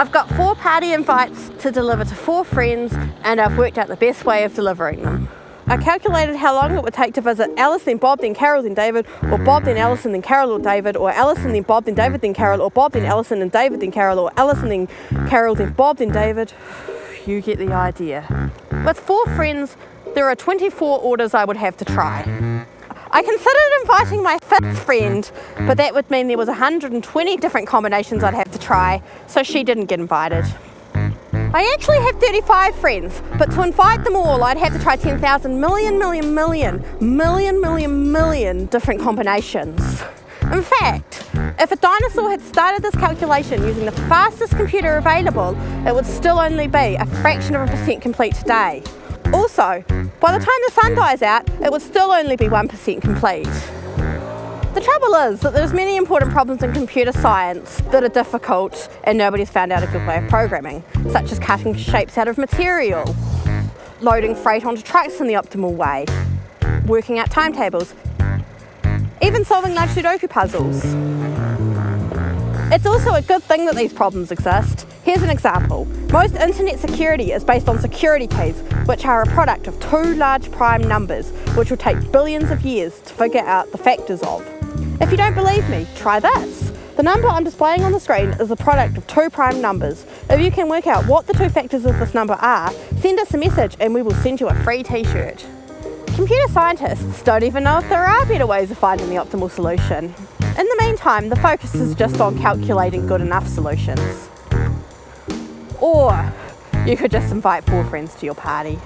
I've got four party invites to deliver to four friends and I've worked out the best way of delivering them. I calculated how long it would take to visit Alice, then Bob, then Carol, then David, or Bob, then Alison, then Carol, or David, or Alison, then Bob, then David, then Carol, or Bob, then Alison, and David, then Carol, or Alison, then Carol, then Bob, then David. You get the idea. With four friends, there are 24 orders I would have to try. I considered inviting my fifth friend, but that would mean there was 120 different combinations I'd have to try, so she didn't get invited. I actually have 35 friends, but to invite them all, I'd have to try 10,000 million, million, million, million, million, million different combinations. In fact, if a dinosaur had started this calculation using the fastest computer available, it would still only be a fraction of a percent complete today. Also, by the time the sun dies out, it would still only be 1% complete. The trouble is that there's many important problems in computer science that are difficult and nobody's found out a good way of programming, such as cutting shapes out of material, loading freight onto trucks in the optimal way, working out timetables, even solving large Sudoku puzzles. It's also a good thing that these problems exist. Here's an example. Most internet security is based on security keys, which are a product of two large prime numbers, which will take billions of years to figure out the factors of. If you don't believe me, try this. The number I'm displaying on the screen is the product of two prime numbers. If you can work out what the two factors of this number are, send us a message and we will send you a free t-shirt. Computer scientists don't even know if there are better ways of finding the optimal solution. In the meantime, the focus is just on calculating good enough solutions. Or you could just invite four friends to your party.